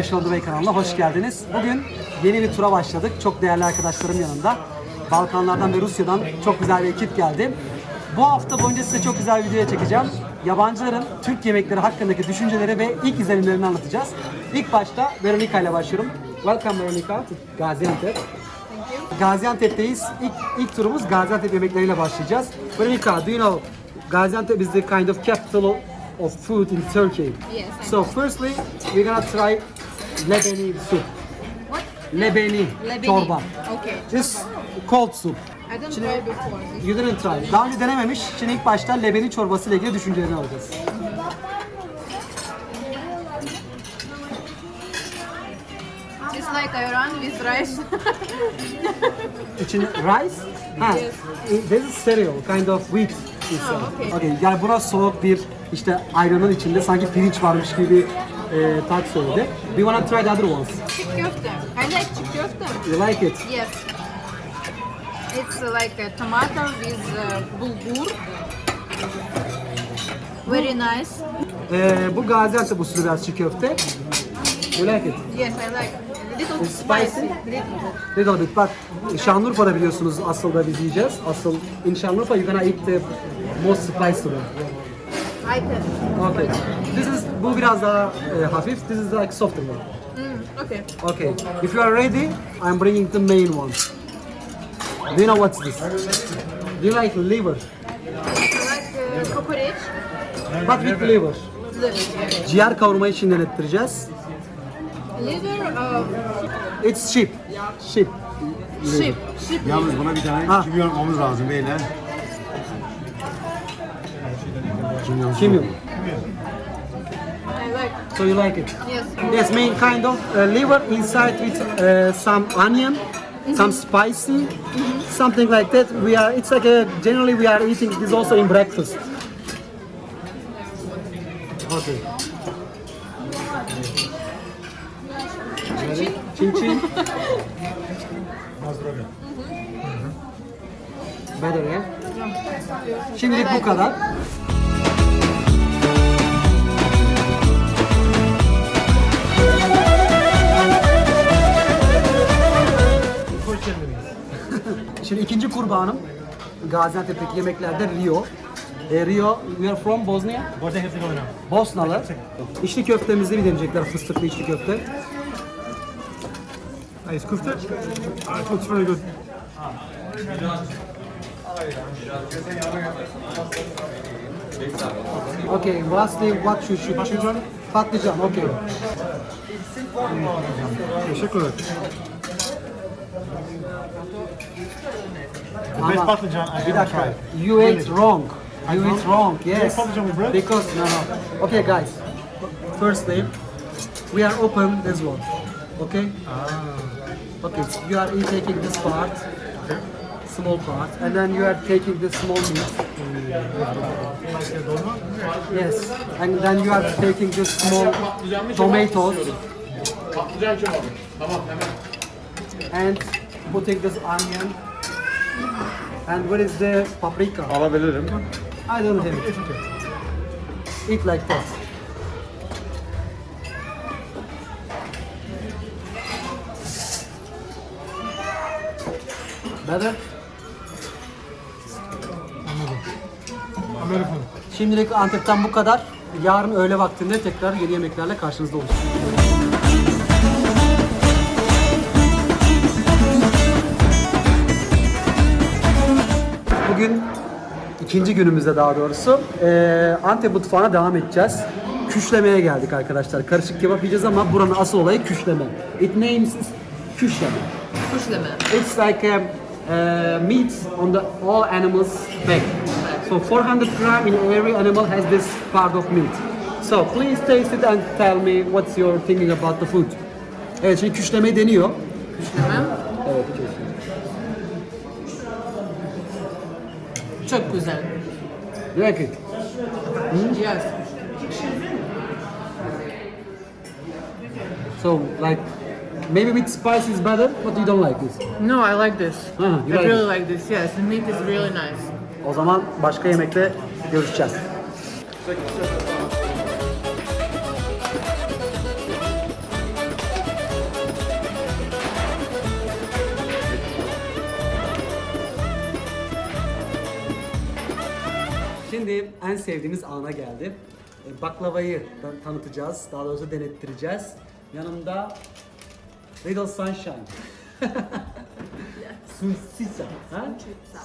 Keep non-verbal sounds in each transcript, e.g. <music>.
arkadaşlar. Fresh On The Way kanalına hoş geldiniz. Bugün yeni bir tura başladık. Çok değerli arkadaşlarım yanında. Balkanlardan ve Rusya'dan çok güzel bir ekip geldi. Bu hafta boyunca size çok güzel bir video çekeceğim. Yabancıların Türk yemekleri hakkındaki düşünceleri ve ilk izlenimlerini anlatacağız. İlk başta Veronica ile başlıyorum. Welcome Veronica to Gaziantep. Gaziantep'teyiz. İlk, ilk turumuz Gaziantep yemekleriyle başlayacağız. Veronica, do you know Gaziantep is the kind of capital of food in Turkey? Yes, I So firstly, we're gonna try lebeni soup. What? Lebeni, Lebeni. çorba. Okay. This cold soup. I don't try before. You didn't try. Daha önce denememiş. Şimdi ilk başta lebeni çorbası ile ilgili düşüncelerini alacağız. It's like ayran with rice. <laughs> İçine rice? Ha. Yes. This is cereal, kind of wheat. Oh, okay. Okay, yani buna soğuk bir işte ayranın içinde sanki pirinç varmış gibi e, tat söyledi. We wanna try the other ones. Chick köfte. I like chick köfte. You like it? Yes. It's like a tomato with uh, bulgur. Very nice. E, bu Gaziantep usulü biraz çiğ köfte. You like it? Yes, I like. Little It's spicy? spicy. Little bit. Little bit, but Şanlıurfa'da biliyorsunuz asıl da biz yiyeceğiz. Asıl in Şanlıurfa you're gonna eat the most spicy one. Okay. This is bu biraz daha e, hafif. This is like softer one. Mm, okay. Okay. If you are ready, I'm bringing the main one. Do you know what's this? Do you like liver? I like uh, kokoreç. But with liver. Liver. Ciğer kavurmayı şimdiden ettireceğiz. Liver. Uh, It's sheep. Sheep. sheep. Sheep. Yalnız buna bir tane Ha. kimyon yapmamız lazım beyler. Kimyon. Kimyon. I like. So you like it? Yes. Yes, main kind of uh, liver inside with uh, some onion, some spicy, something like that. We are. It's like a generally we are eating this also in breakfast. Okay. Ready? Chin chin. Better, yeah? Şimdilik bu kadar. Şimdi ikinci kurbanım Gaziantep'teki yemeklerde Rio. E, Rio, we are from Bosnia. Bosnia Herzegovina. Bosnalı. İçli köftemizi bir deneyecekler, fıstıklı içli köfte. Nice kufte. Ah, it looks very good. Okay, lastly what you should Patlıcan. Patlıcan, okay. Teşekkür ederim. The best patlıcan I Bir ever dakika. tried. You Really. ate wrong. You ate wrong. Yes. patlıcan with bread? Because no no. Okay guys. Firstly, we are open this one. Okay? Ah. Okay. You are taking this part, Okay. small part, and then you are taking this small meat. Like a dolma. Yes. And then you are taking this small tomatoes Patlıcan kebabı. Tamam hemen. And putting this onion. And what is the paprika? Alabilirim. I don't have it. Eat like that. Better? Amerikan. Şimdilik Antep'ten bu kadar. Yarın öğle vaktinde tekrar yeni yemeklerle karşınızda olacağız. Bugün ikinci günümüzde daha doğrusu eee Antep mutfağına devam edeceğiz. Küşlemeye geldik arkadaşlar. Karışık kebap yiyeceğiz ama buranın asıl olayı küşleme. It names küşleme. Kuşleme. It's like um, uh, meat on the all animals back. So 400 gram in every animal has this part of meat. So please taste it and tell me what's your thinking about the food. Evet şimdi küşleme deniyor. Kuşleme. Evet. küşleme. Çok güzel. You like it? Yes. So like maybe with spice is better, but you don't like this. No, I like this. Ah, you I like really like this. Yes, the meat is really nice. O zaman başka yemekte görüşeceğiz. En sevdiğimiz ana geldi. E, Baklavayı tan- tanıtacağız, daha doğrusu denettireceğiz. Yanımda Little Sunshine. <laughs> Sunçitsa. Ha?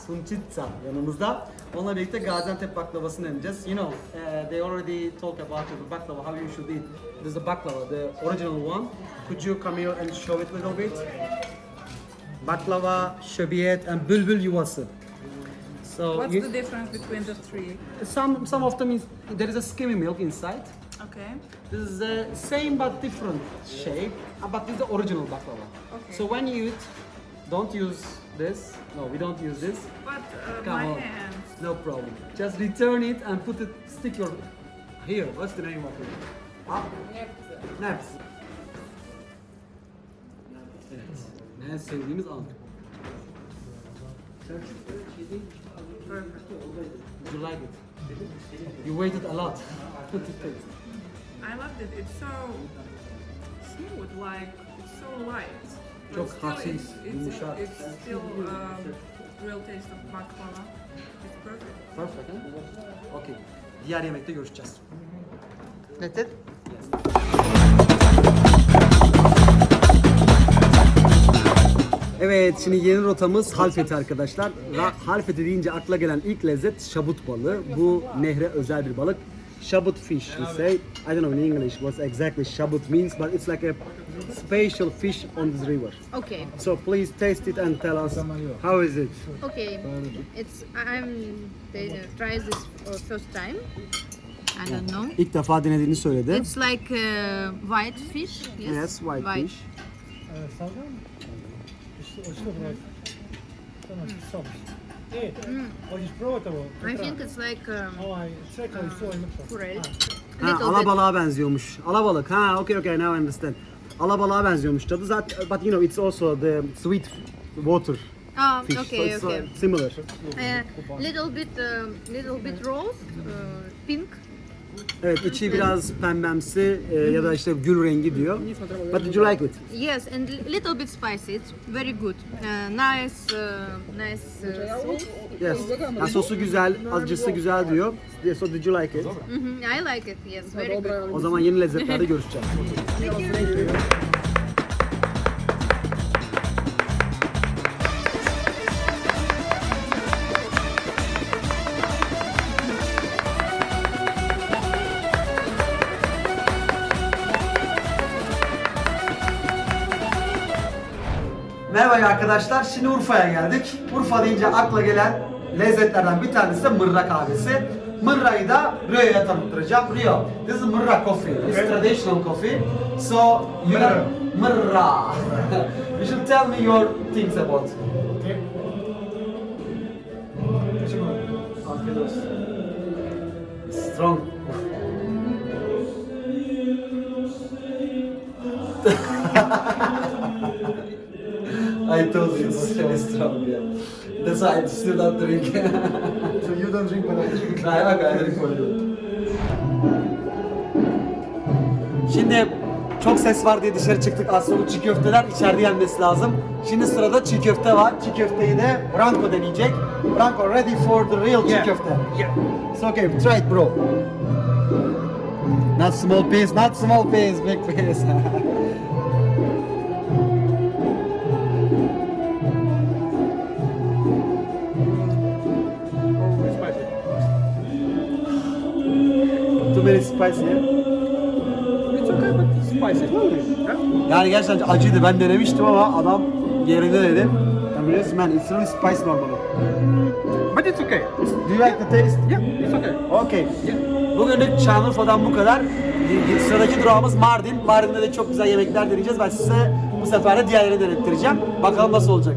Sunçitsa yanımızda. Onunla birlikte Gaziantep baklavasını deneyeceğiz. You know, uh, they already talk about the baklava, how you should eat. This is the baklava, the original one. Could you come here and show it a little bit? Baklava, şöbiyet and bülbül yuvası. So What's you- the difference between the three? some some of them is there is a skimmy milk inside. Okay. This is the same but different shape, uh, but this is the original baklava. Okay. So when you eat, don't use this. No, we don't use this. But uh, Come my on. hands. No problem. Just return it and put it, stick your here. What's the name of it? Up. Naps. Evet. En sevdiğimiz an. Did you like it? You waited a lot to taste. I loved it. It's so smooth, like it's so light. But Çok still hafif, it's, it's, yumuşak. it's still um, real taste of baklava. It's perfect. Perfect, huh? Okay. Diğer yemekte görüşeceğiz. That's it? Evet, şimdi yeni rotamız Halfeti arkadaşlar. Halfeti deyince akla gelen ilk lezzet şabut balığı. Bu nehre özel bir balık. Şabut fish, we say. I don't know in English what exactly şabut means, but it's like a special fish on this river. Okay. So please taste it and tell us how is it? Okay. It's I'm try this for first time. I don't know. İlk defa denediğini söyledi. It's like uh, white fish. Yes. Yes, white fish. E, salgam? Hoće to probati. To znači sam. E, hoćeš probati ovo? To I think it's like um, Ovaj, čekali su mrtvo. forel. Ha, Little bit. alabalığa benziyormuş. Alabalık. Ha, okay, okay, now I understand. Alabalığa benziyormuş tadı zaten, but you know it's also the sweet water Oh, fish. so okay, it's okay. uh, similar. Uh, little bit, um, little bit rose, uh, pink. Evet, içi biraz pembemsi e, ya da işte gül rengi diyor. But did you like it? Yes, and li- little bit spicy. It's very good. Uh, nice, uh, nice uh, sauce. Yes. Ha, sosu güzel, acısı güzel diyor. So did you like it? Mhm, I like it. Yes, very good. O zaman yeni lezzetlerde görüşeceğiz. Merhaba arkadaşlar. Şimdi Urfa'ya geldik. Urfa deyince akla gelen lezzetlerden bir tanesi de mırra kahvesi. Mırra'yı da Rio'ya tanıttıracağım. Rio, this is mırra coffee. It's traditional coffee. So, you know, mırra. <laughs> you should tell me your things about. Afiyet olsun. Strong. <laughs> Told you it's really strong, yeah. That's why I still not drink. So you don't drink when I drink? I, okay, I drink for you. Şimdi çok ses var diye dışarı çıktık. Aslında bu çiğ köfteler içeride yenmesi lazım. Şimdi sırada çiğ köfte var. Çiğ köfteyi de Branko deneyecek. Branko ready for the real çiğ köfte. Yeah. So okay, try it bro. Not small piece, not small piece, big piece. <laughs> Too very spicy. yeah? It's okay, but it's spicy. Yani gerçekten acıydı. Ben denemiştim ama adam yerinde dedi. And yes man, it's really spicy normally. But it's okay. Do you like the taste? Yeah, it's okay. Okay. Bugünlük Şanlıurfa'dan bu kadar. Sıradaki durağımız Mardin. Mardin'de de çok güzel yemekler deneyeceğiz. Ben size bu sefer de diğerlerini denettireceğim. Bakalım nasıl olacak.